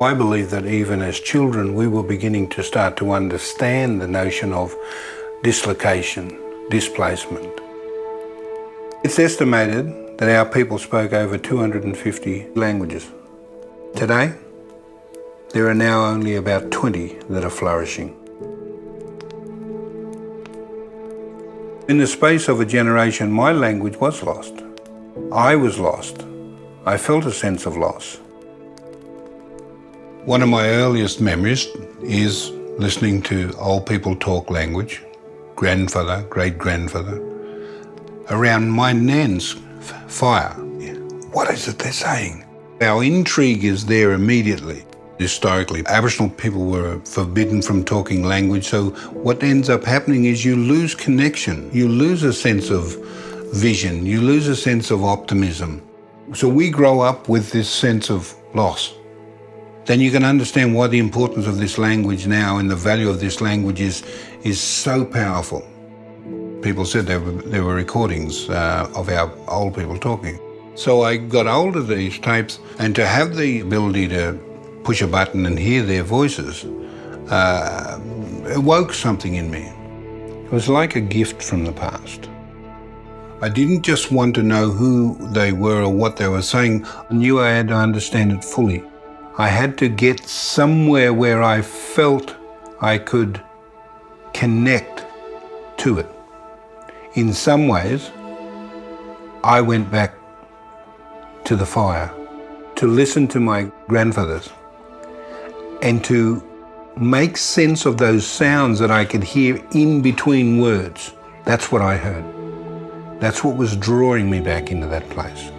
I believe that even as children, we were beginning to start to understand the notion of dislocation, displacement. It's estimated that our people spoke over 250 languages. Today, there are now only about 20 that are flourishing. In the space of a generation, my language was lost. I was lost. I felt a sense of loss. One of my earliest memories is listening to old people talk language, grandfather, great-grandfather, around my nan's fire. What is it they're saying? Our intrigue is there immediately. Historically, Aboriginal people were forbidden from talking language, so what ends up happening is you lose connection. You lose a sense of vision. You lose a sense of optimism. So we grow up with this sense of loss then you can understand why the importance of this language now and the value of this language is, is so powerful. People said there were, there were recordings uh, of our old people talking. So I got hold of these tapes and to have the ability to push a button and hear their voices uh, awoke something in me. It was like a gift from the past. I didn't just want to know who they were or what they were saying. I knew I had to understand it fully. I had to get somewhere where I felt I could connect to it. In some ways, I went back to the fire to listen to my grandfathers and to make sense of those sounds that I could hear in between words. That's what I heard. That's what was drawing me back into that place.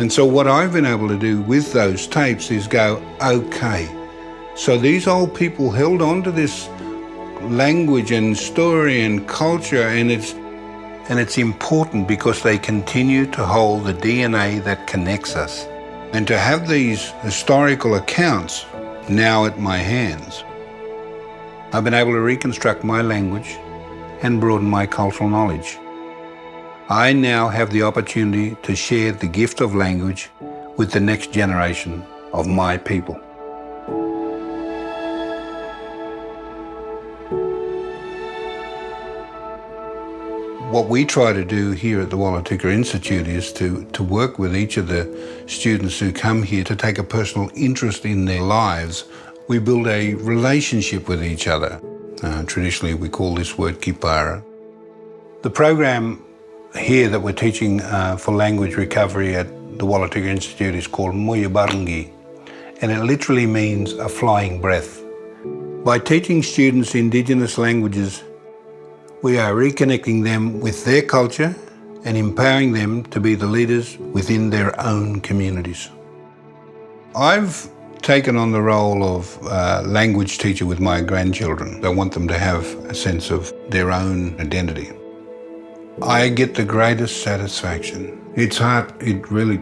And so what I've been able to do with those tapes is go, okay, so these old people held on to this language and story and culture and it's and it's important because they continue to hold the DNA that connects us. And to have these historical accounts now at my hands, I've been able to reconstruct my language and broaden my cultural knowledge. I now have the opportunity to share the gift of language with the next generation of my people. What we try to do here at the Wollotuka Institute is to, to work with each of the students who come here to take a personal interest in their lives. We build a relationship with each other. Uh, traditionally, we call this word kipara. The program here that we're teaching uh, for language recovery at the Wollotuka Institute is called Muyabarangi, and it literally means a flying breath. By teaching students Indigenous languages, we are reconnecting them with their culture and empowering them to be the leaders within their own communities. I've taken on the role of uh, language teacher with my grandchildren. I want them to have a sense of their own identity. I get the greatest satisfaction. It's hard, it really...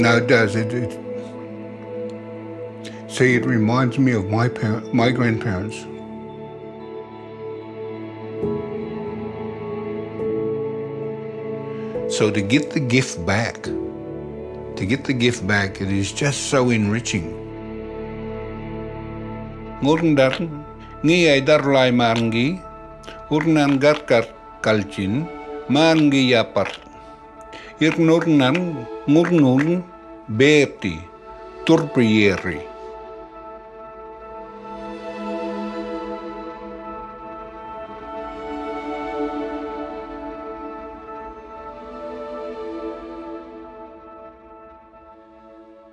no, it does. It, it, see, it reminds me of my my grandparents. So to get the gift back, to get the gift back, it is just so enriching. Ngurndar ngi ay darlay marngi urnan garkar kalchin marngi yapar. Irnurnan ngurnun beti turpiyeri